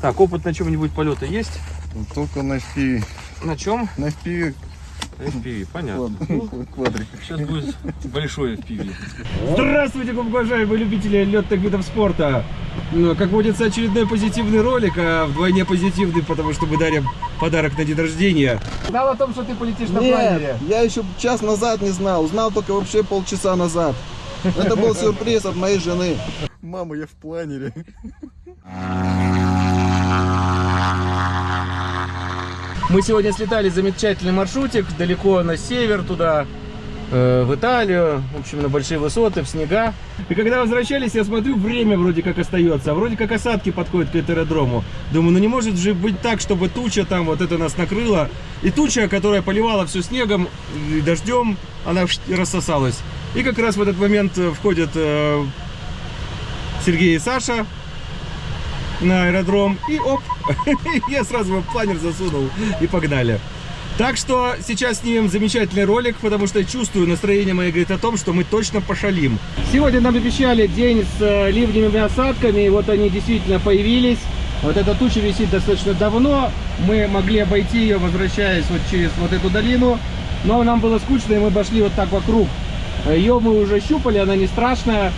Так, опыт на чем-нибудь полета есть? Только на FPV. На чем? На FPV FPV, понятно. квад- квадрик. Сейчас будет большой FPV. Здравствуйте, уважаемые любители летных видов спорта! Ну, Как водится, очередной позитивный ролик, а вдвойне позитивный, потому что мы дарим подарок на день рождения. Знал о том, что ты полетишь на планере? Нет, я еще час назад не знал. Узнал только вообще полчаса назад. Это был сюрприз от моей жены. Мама, я в планере. Мы сегодня слетали замечательный маршрутик далеко на север туда, э, в Италию, в общем, на большие высоты, в снега. И когда возвращались, я смотрю, время вроде как остается, а вроде как осадки подходят к аэродрому. Думаю, ну не может же быть так, чтобы туча там вот это нас накрыла. И туча, которая поливала все снегом и дождем, она рассосалась. И как раз в этот момент э, входят э, Сергей и Саша на аэродром. И оп, я сразу в планер засунул и погнали. Так что сейчас снимем замечательный ролик, потому что чувствую, настроение мое говорит о том, что мы точно пошалим. Сегодня нам обещали день с э, ливневыми осадками, и вот они действительно появились. Вот эта туча висит достаточно давно, мы могли обойти ее, возвращаясь вот через вот эту долину, но нам было скучно, и мы обошли вот так вокруг. Ее мы уже щупали, она не страшная,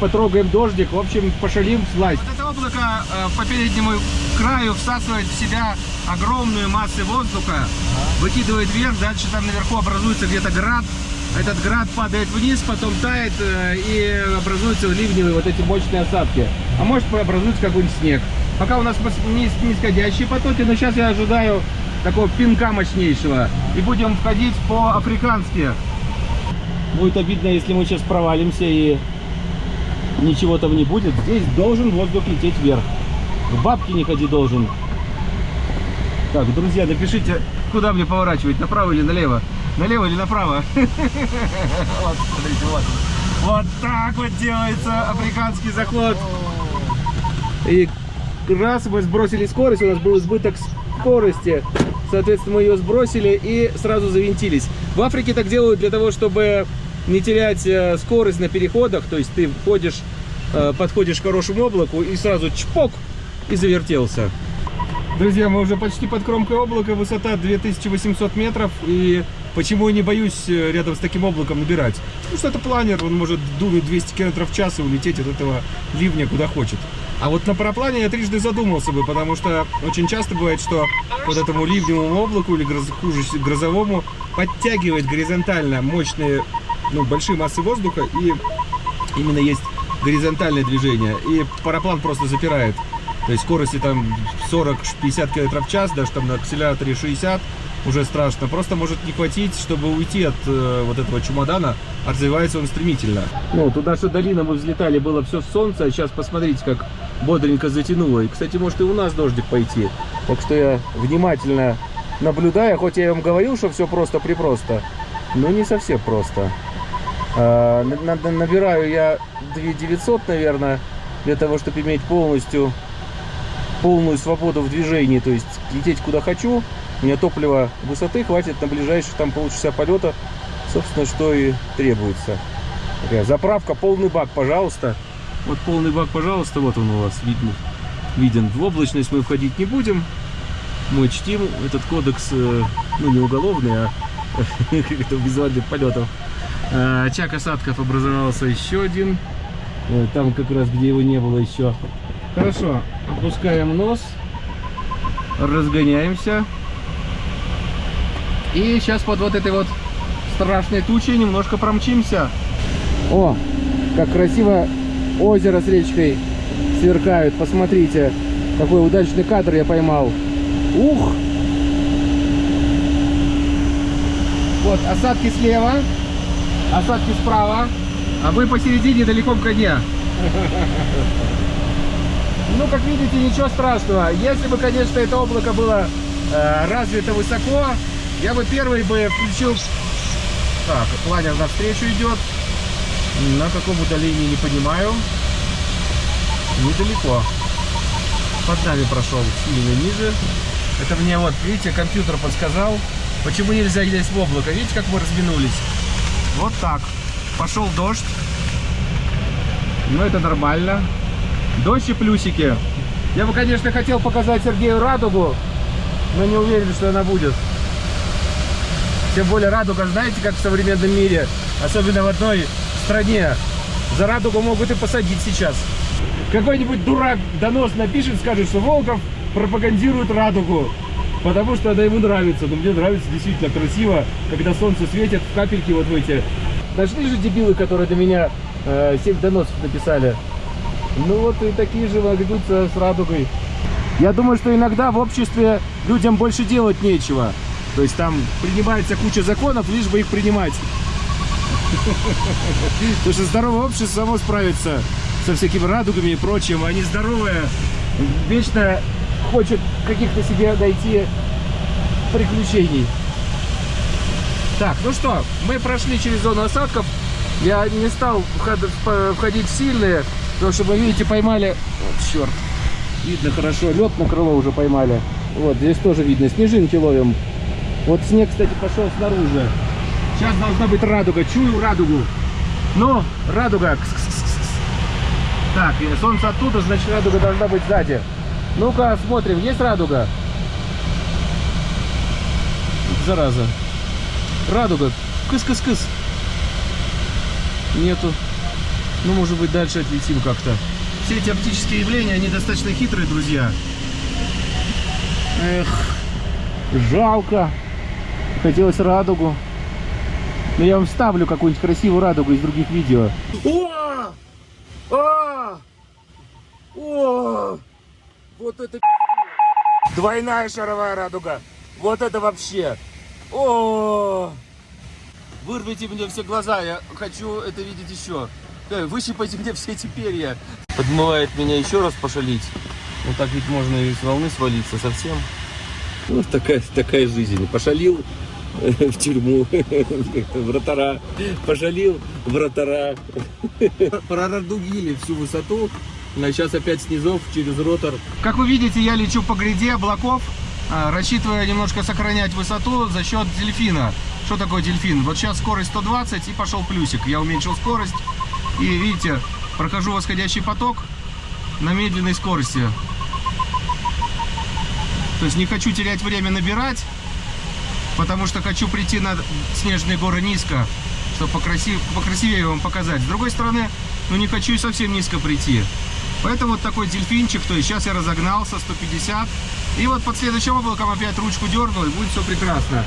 потрогаем дождик, в общем, пошалим слазь. Вот это облако э, по переднему краю всасывает в себя огромную массу воздуха, выкидывает вверх, дальше там наверху образуется где-то град, этот град падает вниз, потом тает э, и образуются ливневые вот эти мощные осадки. А может образуется какой-нибудь снег. Пока у нас нисходящие потоки, но сейчас я ожидаю такого пинка мощнейшего. И будем входить по-африкански. Будет обидно, если мы сейчас провалимся и ничего там не будет. Здесь должен воздух лететь вверх. К бабке не ходи должен. Так, друзья, напишите, куда мне поворачивать, направо или налево? Налево или направо? Вот, смотрите, вот. Вот так вот делается африканский заход. И раз мы сбросили скорость, у нас был избыток скорости. Соответственно, мы ее сбросили и сразу завинтились. В Африке так делают для того, чтобы не терять э, скорость на переходах. То есть ты входишь, э, подходишь к хорошему облаку и сразу чпок и завертелся. Друзья, мы уже почти под кромкой облака, высота 2800 метров. И почему я не боюсь э, рядом с таким облаком набирать? Потому что это планер, он может дунуть 200 км в час и улететь от этого ливня куда хочет. А вот на параплане я трижды задумался бы, потому что очень часто бывает, что вот этому ливневому облаку или гроз- хуже грозовому подтягивает горизонтально мощные, ну, большие массы воздуха и именно есть горизонтальное движение. И параплан просто запирает. То есть скорости там 40-50 км в час, даже там на акселераторе 60, уже страшно. Просто может не хватить, чтобы уйти от э, вот этого чемодана, а развивается он стремительно. Ну, туда что долина мы взлетали, было все солнце, а сейчас посмотрите, как бодренько затянуло. И, кстати, может и у нас дождик пойти. Так что я внимательно наблюдаю, хоть я вам говорил, что все просто-припросто, но не совсем просто. На- набираю я 2900, наверное, для того, чтобы иметь полностью полную свободу в движении, то есть лететь куда хочу. У меня топлива высоты хватит на ближайшие там полчаса полета, собственно, что и требуется. Такая заправка, полный бак, пожалуйста. Вот полный бак, пожалуйста, вот он у вас видно, виден. В облачность мы входить не будем. Мы чтим этот кодекс, э, ну не уголовный, а визуальных полетов. А, Очаг осадков образовался еще один. Э, Там как раз, где его не было еще. Хорошо, опускаем нос, разгоняемся. И сейчас под вот этой вот страшной тучей немножко промчимся. О, как красиво озеро с речкой сверкают. Посмотрите, какой удачный кадр я поймал. Ух! Вот, осадки слева, осадки справа, а вы посередине далеко в коне. Ну, как видите, ничего страшного. Если бы, конечно, это облако было э, развито высоко, я бы первый бы включил... Так, планер навстречу идет. На каком удалении, не понимаю. Недалеко. Под нами прошел сильно ниже. Это мне вот, видите, компьютер подсказал, почему нельзя лезть в облако. Видите, как мы разминулись? Вот так. Пошел дождь. Ну, это нормально. Дождь и плюсики. Я бы, конечно, хотел показать Сергею радугу, но не уверен, что она будет. Тем более радуга, знаете, как в современном мире, особенно в одной стране, за радугу могут и посадить сейчас. Какой-нибудь дурак донос напишет, скажет, что Волков пропагандирует радугу, потому что она ему нравится. Но мне нравится действительно красиво, когда солнце светит капельки вот в эти. Нашли же дебилы, которые до меня э, 7 доносов написали. Ну вот и такие же ведутся с радугой. Я думаю, что иногда в обществе людям больше делать нечего. То есть там принимается куча законов, лишь бы их принимать. Потому что здоровое общество само справится со всякими радугами и прочим. А нездоровое вечно хочет каких-то себе найти приключений. Так, ну что, мы прошли через зону осадков. Я не стал входить в сильные, потому что мы, видите, поймали... Вот, черт. Видно хорошо, лед на крыло уже поймали. Вот, здесь тоже видно, снежинки ловим. Вот снег, кстати, пошел снаружи. Сейчас должна быть радуга, чую радугу. Ну, радуга. Кс-кс-кс-кс. Так, и солнце оттуда, значит радуга должна быть сзади. Ну-ка, смотрим, есть радуга? Зараза. Радуга. Кыс-кыс-кыс. Нету. Ну, может быть, дальше отлетим как-то. Все эти оптические явления, они достаточно хитрые, друзья. Эх, жалко. Хотелось радугу. Но я вам вставлю какую-нибудь красивую радугу из других видео. О! А! О! Вот это Двойная шаровая радуга. Вот это вообще. О! Вырвите мне все глаза, я хочу это видеть еще. Э, Выщипайте мне все эти перья. Подмывает меня еще раз пошалить. Вот так ведь можно и с волны свалиться совсем. Ну, такая, такая жизнь. Пошалил э, в тюрьму, вратара. Пошалил вратара. Прорадугили всю высоту. Сейчас опять снизов через ротор. Как вы видите, я лечу по гряде облаков, а, рассчитывая немножко сохранять высоту за счет дельфина. Что такое дельфин? Вот сейчас скорость 120 и пошел плюсик. Я уменьшил скорость. И видите, прохожу восходящий поток на медленной скорости. То есть не хочу терять время набирать, потому что хочу прийти на снежные горы низко, чтобы покрасив... покрасивее вам показать. С другой стороны, ну не хочу и совсем низко прийти. Поэтому вот такой дельфинчик, то есть сейчас я разогнался 150. И вот под следующим облаком опять ручку дернул, и будет все прекрасно.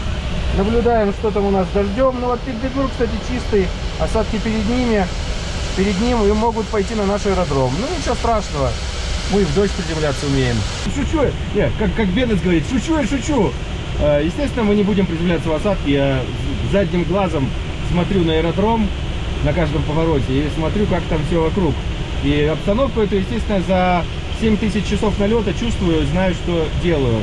Наблюдаем, что там у нас дождем. Ну вот Петербург, кстати, чистый. Осадки перед ними. Перед ним и могут пойти на наш аэродром. Ну ничего страшного. Мы в дождь приземляться умеем. Шучу я. Не, как, как Беннет говорит, шучу я, шучу. Э, Естественно, мы не будем приземляться в осадке. Я задним глазом смотрю на аэродром на каждом повороте и смотрю, как там все вокруг. И обстановку эту, естественно, за 7 тысяч часов налета чувствую, знаю, что делаю.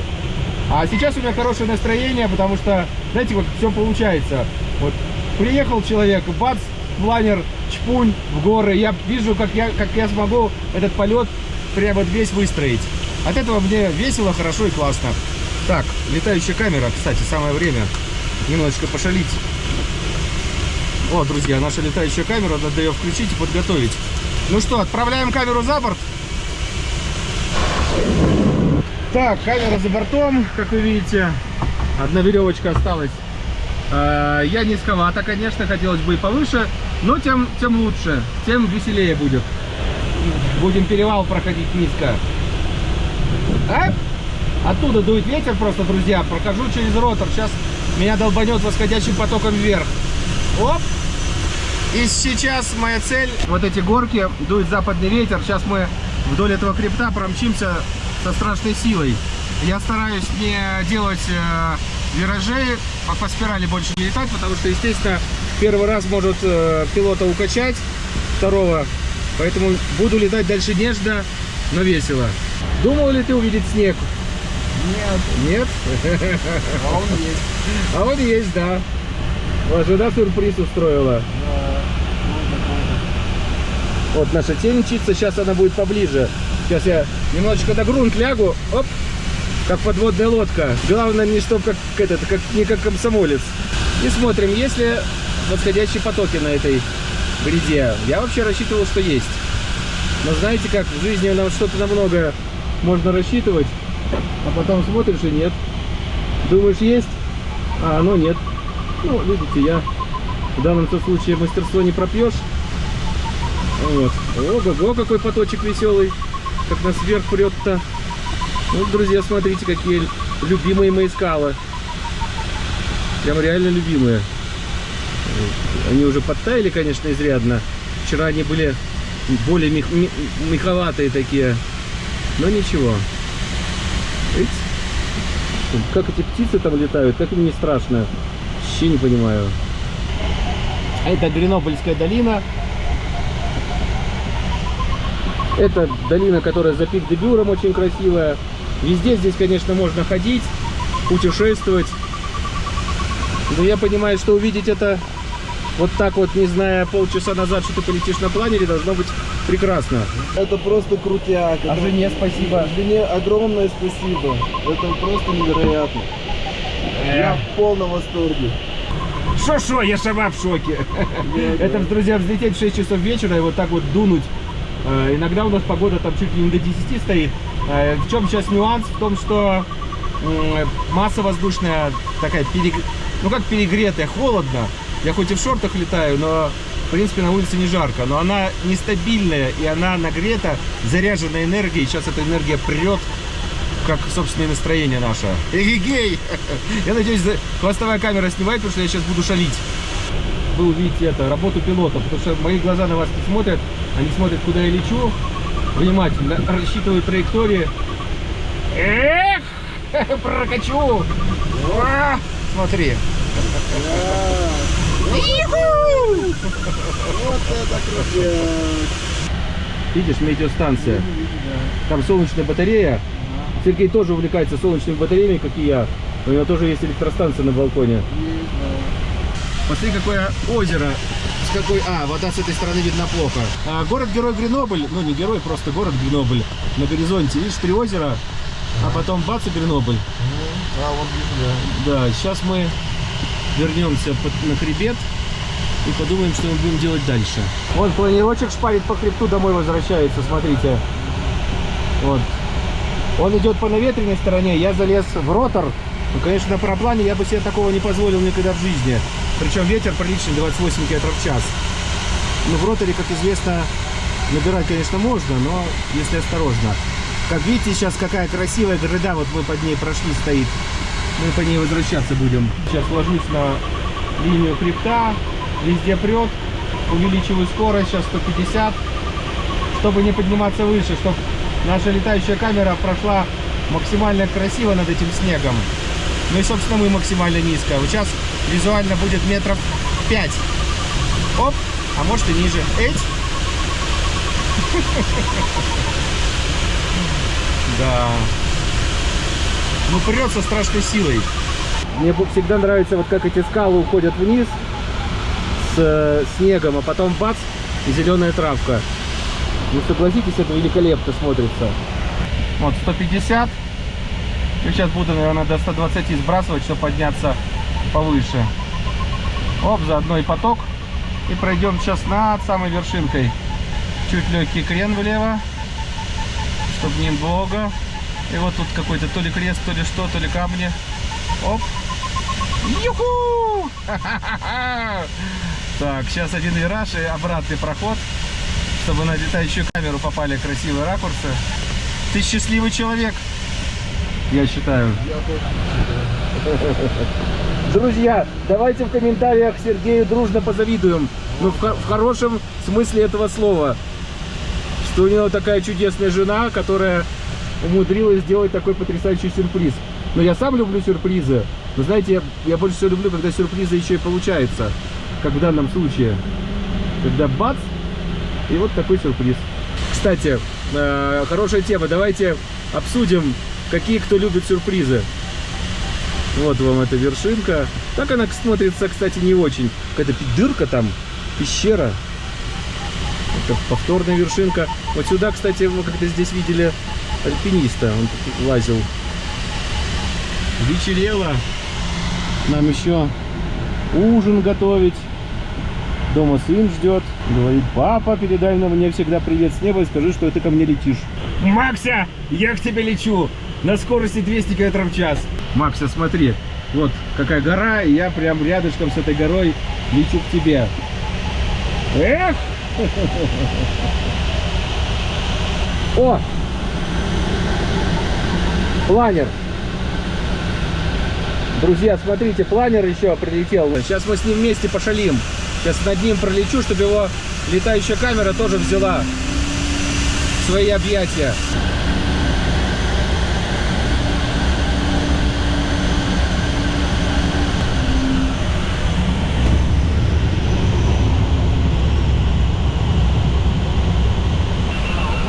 А сейчас у меня хорошее настроение, потому что, знаете, вот все получается. Вот приехал человек, бац, планер, чпунь в горы. Я вижу, как я, как я смогу этот полет прямо вот весь выстроить. От этого мне весело, хорошо и классно. Так, летающая камера, кстати, самое время немножечко пошалить. О, друзья, наша летающая камера, надо ее включить и подготовить. Ну что, отправляем камеру за борт. Так, камера за бортом, как вы видите. Одна веревочка осталась. Э, Я низковато, конечно, хотелось бы и повыше, но тем, тем лучше, тем веселее будет. Будем перевал проходить низко. А? Оттуда дует ветер просто, друзья. Прохожу через ротор. Сейчас меня долбанет восходящим потоком вверх. Оп! И сейчас моя цель, вот эти горки, дует западный ветер. Сейчас мы вдоль этого хребта промчимся со страшной силой. Я стараюсь не делать э, виражей, по, по спирали больше не летать, потому что, естественно, первый раз может э, пилота укачать, второго. Поэтому буду летать дальше нежно, но весело. Думал ли ты увидеть снег? Нет, Нет? а он есть. А он есть, да. Вот жена сюрприз устроила. Вот наша тень мчится, сейчас она будет поближе. Сейчас я немножечко на грунт лягу, оп, как подводная лодка. Главное не чтоб как этот, как не как комсомолец. И смотрим, есть ли восходящие потоки на этой гряде. Я вообще рассчитывал, что есть. Но знаете как, в жизни нам что-то намного можно рассчитывать, а потом смотришь и нет. Думаешь, есть, а оно нет. Ну, видите, я в данном случае мастерство не пропьешь. Вот. Ого-го, какой поточек веселый. Как нас вверх прет-то. Вот, друзья, смотрите, какие любимые мои скалы. Прям реально любимые. Они уже подтаяли, конечно, изрядно. Вчера они были более мех, ме- меховатые такие. Но ничего. Видите? Как эти птицы там летают, как им не страшно. Вообще не понимаю. Это Гренобльская долина. Это долина, которая за пик Дебюром очень красивая. Везде здесь, конечно, можно ходить, путешествовать. Но я понимаю, что увидеть это вот так вот, не зная полчаса назад, что ты полетишь на планере, должно быть прекрасно. Это просто крутяк. А Это- жене спасибо. Жене огромное спасибо. Это просто невероятно. Я в полном восторге. Шо-шо, я сама в шоке. Это, друзья, взлететь в 6 часов вечера и вот так вот дунуть. Э, Иногда у нас погода там чуть ли не до 10 стоит. Э, В чем сейчас нюанс? В том, что масса воздушная такая, перег- ну как перегретая, холодно. Я хоть и в шортах летаю, но в принципе на улице не жарко. Но она нестабильная и она нагрета, заряжена энергией. Сейчас эта энергия прет как собственное настроение наше. Эгегей! Я надеюсь, хвостовая камера снимает, потому что я сейчас буду шалить. Вы увидите это, работу пилота, потому что мои глаза на вас не смотрят, они смотрят, куда я лечу, внимательно рассчитывают траектории. Эх, прокачу! А, Смотри. Вот это крутяк. Видишь, метеостанция. Там солнечная батарея. Сергей тоже увлекается солнечными батареями, как и я. У него тоже есть электростанция на балконе. Посмотри, какое озеро. С какой... А, вода с этой стороны видно плохо. А, город-герой Гренобль. Ну, не герой, просто город Гренобль. На горизонте. Видишь, три озера. А потом бац и Гренобль. А, вот вижу, Да, сейчас мы вернемся под- на хребет и подумаем, что мы будем делать дальше. Вон планировочек шпарит по хребту, домой возвращается, смотрите. Вот. Он идет по наветренной стороне, я залез в ротор. Ну, конечно, на параплане я бы себе такого не позволил никогда в жизни. Причем ветер приличный, 28 км в час. Ну, в роторе, как известно, набирать, конечно, можно, но если осторожно. Как видите, сейчас какая красивая гряда, вот мы под ней прошли, стоит. Мы по ней возвращаться будем. Сейчас ложусь на линию хребта, везде прет, увеличиваю скорость, сейчас 150, чтобы не подниматься выше, чтобы наша летающая камера прошла максимально красиво над этим снегом. Ну и, собственно, мы максимально низко. Вот сейчас визуально будет метров 5. Оп, а может и ниже. Эть. Да. Ну, прет со страшной силой. Мне всегда нравится, вот как эти скалы уходят вниз с э, снегом, а потом бац, и зеленая травка. Ну, согласитесь, это великолепно смотрится. Вот, 150. И сейчас буду, наверное, до 120 сбрасывать, чтобы подняться повыше. Оп, заодно и поток. И пройдем сейчас над самой вершинкой. Чуть легкий крен влево, чтобы не бога. И вот тут какой-то то ли крест, то ли что, то ли камни. Оп. Юху! Так, сейчас один вираж и обратный проход, чтобы на летающую камеру попали красивые ракурсы. Ты счастливый человек, я считаю. Друзья, давайте в комментариях Сергею дружно позавидуем. Ну, в, в хорошем смысле этого слова. Что у него такая чудесная жена, которая умудрилась сделать такой потрясающий сюрприз. Но я сам люблю сюрпризы. Но знаете, я, я больше всего люблю, когда сюрпризы еще и получаются. Как в данном случае. Когда бац, и вот такой сюрприз. Кстати, э, хорошая тема. Давайте обсудим, какие кто любит сюрпризы. Вот вам эта вершинка. Так она смотрится, кстати, не очень. Какая-то дырка там, пещера. Это повторная вершинка. Вот сюда, кстати, мы как-то здесь видели альпиниста. Он лазил. Вечерело. Нам еще ужин готовить. Дома сын ждет. Говорит, папа, передай на мне всегда привет с неба и скажи, что ты ко мне летишь. Макся, я к тебе лечу на скорости 200 км в час. Макса, смотри, вот какая гора, и я прям рядышком с этой горой лечу к тебе. Эх! О! Планер. Друзья, смотрите, планер еще прилетел. Сейчас мы с ним вместе пошалим. Сейчас над ним пролечу, чтобы его летающая камера тоже взяла свои объятия.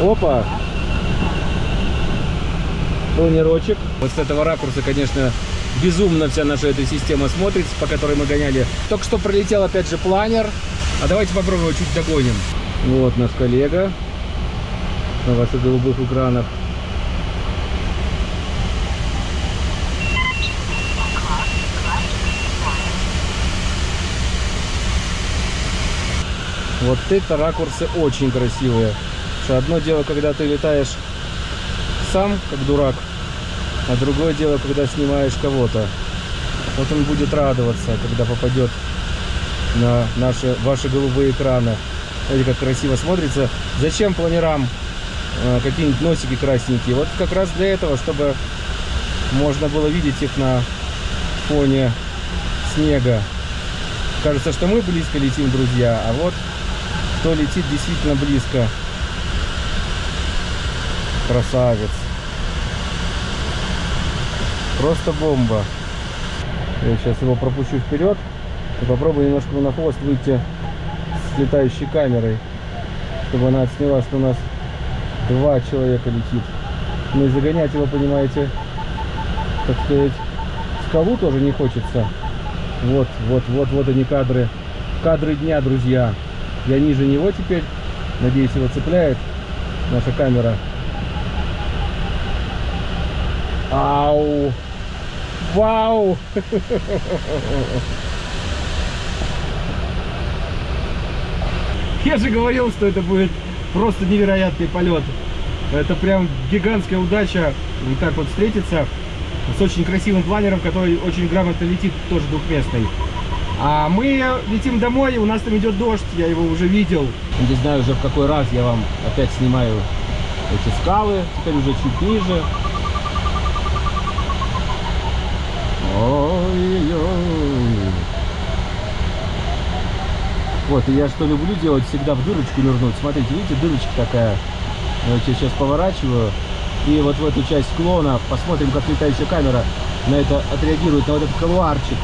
Опа! Планирочек. Вот с этого ракурса, конечно, безумно вся наша эта система смотрится, по которой мы гоняли. Только что пролетел опять же планер. А давайте попробуем чуть догоним. Вот наш коллега на ваших голубых экранах. Вот это ракурсы очень красивые. Что одно дело, когда ты летаешь сам, как дурак, а другое дело, когда снимаешь кого-то. Вот он будет радоваться, когда попадет на наши, ваши голубые экраны. Смотрите, как красиво смотрится. Зачем планерам э, какие-нибудь носики красненькие? Вот как раз для этого, чтобы можно было видеть их на фоне снега. Кажется, что мы близко летим, друзья, а вот кто летит действительно близко. Красавец. Просто бомба. Я сейчас его пропущу вперед и попробую немножко на хвост выйти с летающей камерой, чтобы она отсняла, что у нас два человека летит. Ну и загонять его, понимаете, так сказать, скалу тоже не хочется. Вот, вот, вот, вот они кадры. Кадры дня, друзья. Я ниже него теперь. Надеюсь, его цепляет наша камера. Ау! Вау! Я же говорил, что это будет просто невероятный полет. Это прям гигантская удача вот так вот встретиться с очень красивым планером, который очень грамотно летит, тоже двухместный. А мы летим домой, и у нас там идет дождь, я его уже видел. Не знаю уже в какой раз я вам опять снимаю эти скалы, теперь уже чуть ниже. Ой-ой-ой. Вот, и я что люблю делать, всегда в дырочку нырнуть. Смотрите, видите, дырочка такая. Я вот сейчас поворачиваю. И вот в эту часть склона посмотрим, как летающая камера на это отреагирует, на вот этот колуарчик.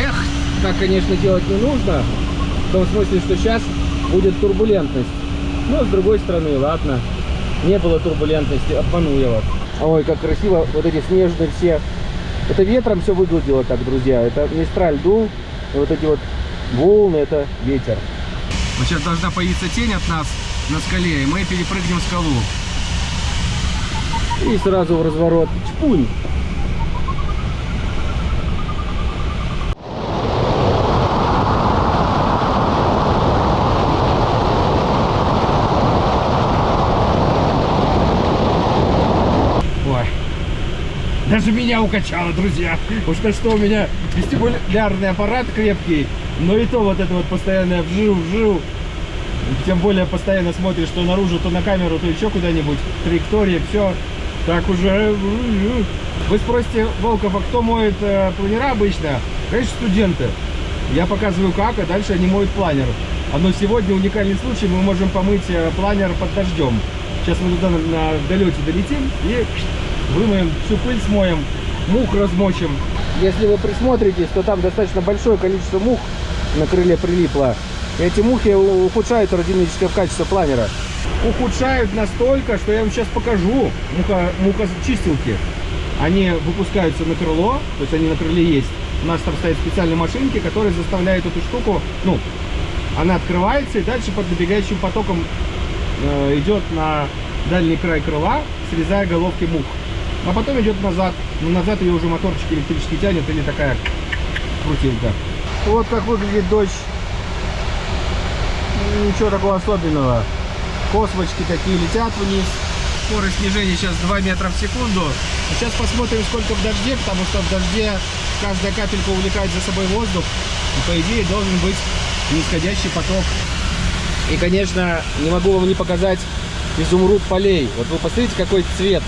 Эх, так, конечно, делать не нужно. В том смысле, что сейчас будет турбулентность. Но с другой стороны, ладно. Не было турбулентности, обманул я вас. Ой, как красиво, вот эти снежные все. Это ветром все выглядело так, друзья. Это мистраль дул, и вот эти вот волны, это ветер. Вот сейчас должна появиться тень от нас на скале, и мы перепрыгнем скалу. И сразу в разворот. Чпунь! Даже меня укачало, друзья. Уж на что у меня вестибулярный аппарат крепкий, но и то вот это вот постоянное вжил-вжил. Тем более постоянно смотришь то наружу, то на камеру, то еще куда-нибудь. Траектории, все. Так уже... Вы спросите, Волков, а кто моет э, планера обычно? Конечно, студенты. Я показываю как, а дальше они моют планер. А Но сегодня уникальный случай, мы можем помыть э, планер под дождем. Сейчас мы туда на, на долете долетим и вымоем, всю пыль смоем, мух размочим. Если вы присмотритесь, то там достаточно большое количество мух на крыле прилипло. Эти мухи ухудшают аэродинамическое качество планера. Ухудшают настолько, что я вам сейчас покажу муха, мухочистилки. Они выпускаются на крыло, то есть они на крыле есть. У нас там стоят специальные машинки, которые заставляют эту штуку, ну, она открывается и дальше под набегающим потоком э, идет на дальний край крыла, срезая головки мух. А потом идет назад. Но назад ее уже моторчик электрический тянет или такая крутилка. Вот как выглядит дождь. Ничего такого особенного. Космочки такие летят вниз. скорость снижения сейчас 2 метра в секунду. Сейчас посмотрим, сколько в дожде, потому что в дожде каждая капелька увлекает за собой воздух. И, по идее, должен быть нисходящий поток. И, конечно, не могу вам не показать изумруд полей. Вот вы посмотрите, какой цвет.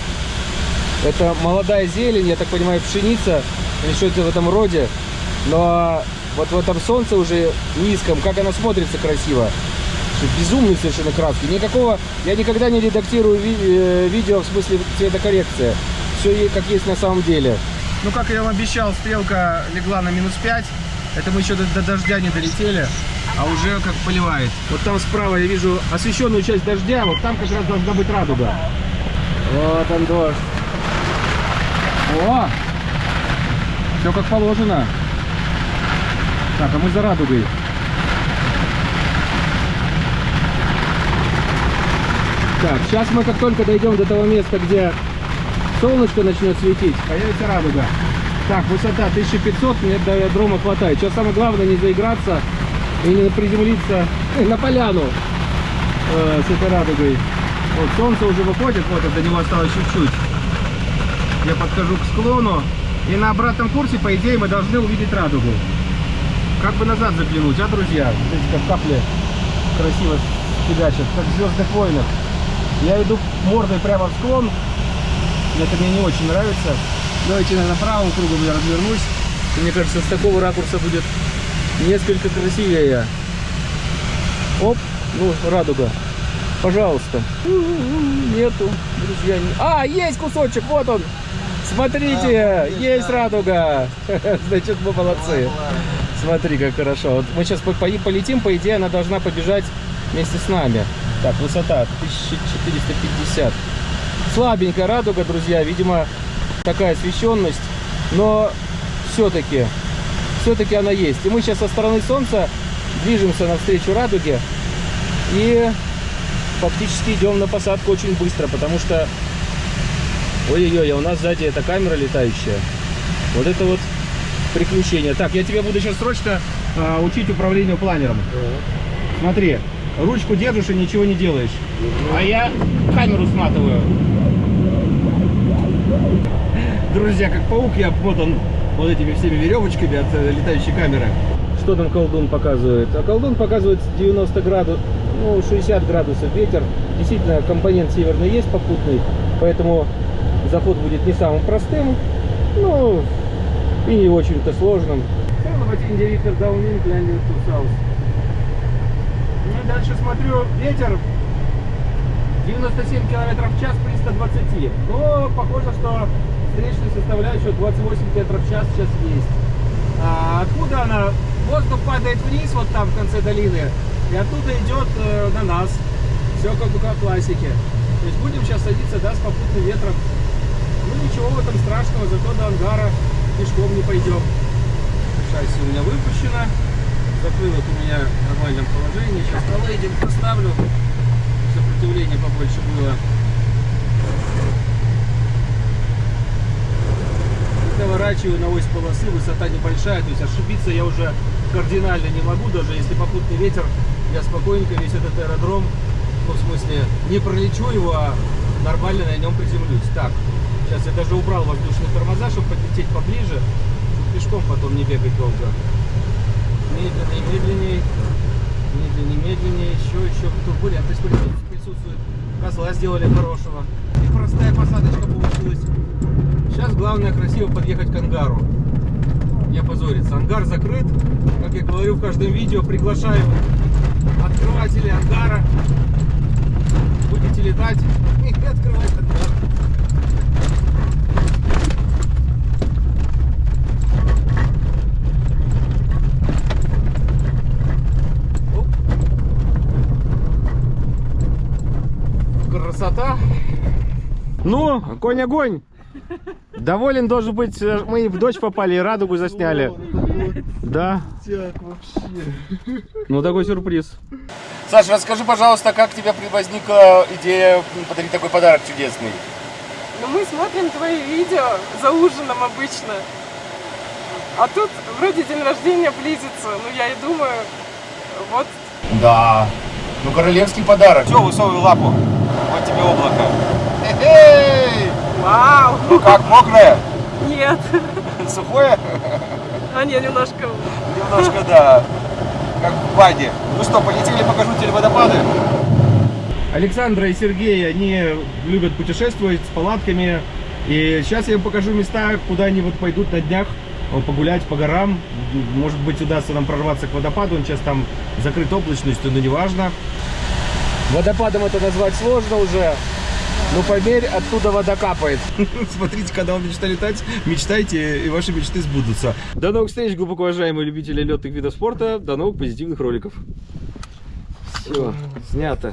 Это молодая зелень, я так понимаю, пшеница или что-то в этом роде. Но вот в этом солнце уже низком, как она смотрится красиво. Безумные совершенно краски. Никакого, я никогда не редактирую ви- э, видео в смысле цветокоррекция. Все как есть на самом деле. Ну, как я вам обещал, стрелка легла на минус 5. Это мы еще до, до дождя не долетели, а уже как поливает. Вот там справа я вижу освещенную часть дождя, вот там как раз должна быть радуга. Вот он дождь. О! Все как положено. Так, а мы за радугой. Так, сейчас мы как только дойдем до того места, где солнышко начнет светить, появится радуга. Так, высота 1500, мне до аэродрома хватает. Сейчас самое главное не заиграться и не приземлиться э, на поляну э, с этой радугой. Вот солнце уже выходит, вот до него осталось чуть-чуть. Я подхожу к склону, и на обратном курсе, по идее, мы должны увидеть радугу. Как бы назад заглянуть, а, друзья? Смотрите, как капли красиво фигачат, как в «Звездных войнах». Я иду мордой прямо в склон. Это мне не очень нравится. Давайте, наверное, правым кругом я развернусь. Мне кажется, с такого ракурса будет несколько красивее. Оп, ну, радуга. Пожалуйста. Нету, друзья. не- А, есть кусочек, вот он. Смотрите, А, есть радуга. Значит, мы молодцы. Смотри, как хорошо. Вот мы сейчас по- по- полетим, по идее, она должна побежать вместе с нами. Так, высота 1450. Слабенькая радуга, друзья. Видимо, такая освещенность. Но все-таки, все-таки она есть. И мы сейчас со стороны солнца движемся навстречу радуге. И фактически идем на посадку очень быстро, потому что... Ой-ой-ой, а у нас сзади эта камера летающая. Вот это вот приключение. Так, я тебе буду сейчас срочно а, учить управлению планером. Смотри, ручку держишь и ничего не делаешь. А я камеру сматываю. Друзья, как паук, я обмотан вот этими всеми веревочками от э, летающей камеры. Что там колдун показывает? А колдун показывает 90 градусов, ну 60 градусов ветер. Действительно, компонент северный есть попутный, поэтому заход будет не самым простым, ну и не очень-то сложным. Ну и дальше смотрю, ветер 97 километров в час при 120. Но похоже, что встречная составляющая 28 километров в час сейчас есть. А откуда она? Воздух падает вниз, вот там в конце долины, и оттуда идет э, на нас. Все как в классике. То есть будем сейчас садиться, да, с попутным ветром. Ну ничего в этом страшного, зато до ангара пешком не пойдем. Шасси у меня выпущено. Закрылок у меня в нормальном положении. Сейчас на лейдинг поставлю. Сопротивление побольше было. Наворачиваю на ось полосы, высота небольшая, то есть ошибиться я уже кардинально не могу, даже если попутный ветер, я спокойненько весь этот аэродром, ну в смысле, не пролечу его, а нормально на нем приземлюсь. Так, сейчас я даже убрал воздушные тормоза, чтобы подлететь поближе, чтобы пешком потом не бегать долго. Медленнее, медленнее, медленнее, медленнее, еще, еще турбулентность присутствует. Козла сделали хорошего. И простая посадочка получилась. Сейчас главное красиво подъехать к ангару. Не опозориться. Ангар закрыт. Как я говорю в каждом видео, приглашаю открывателей ангара. Будете летать и открывать ангар. Оп. Красота. Ну, конь огонь. Доволен должен быть. э, Мы в дождь попали, и радугу засняли. Да. Ну, такой сюрприз. Саша, расскажи, пожалуйста, как у тебя возникла идея подарить такой подарок чудесный? Ну, мы смотрим твои видео за ужином обычно. А тут вроде день рождения близится. Ну, я и думаю, вот Да. Ну, королевский подарок. Все, высовывай лапу. Вот тебе облако. Эй! Вау! Ну как, мокрое? Нет. Сухое? А не, немножко. Немножко, да. Как в баде. Ну что, полетели, покажу тебе водопады. Александра и Сергей, они любят путешествовать с палатками. И сейчас я им покажу места, куда они вот пойдут на днях э, погулять по горам. Может быть, удастся нам прорваться к водопаду. Он сейчас там закрыт облачностью, но неважно. Водопадом это назвать сложно уже. Ну, поверь, оттуда вода капает. Смотрите, когда вы мечтали летать, мечтайте, и ваши мечты сбудутся. До новых встреч, глубоко уважаемые любители летных видов спорта. До новых позитивных роликов. Все, снято.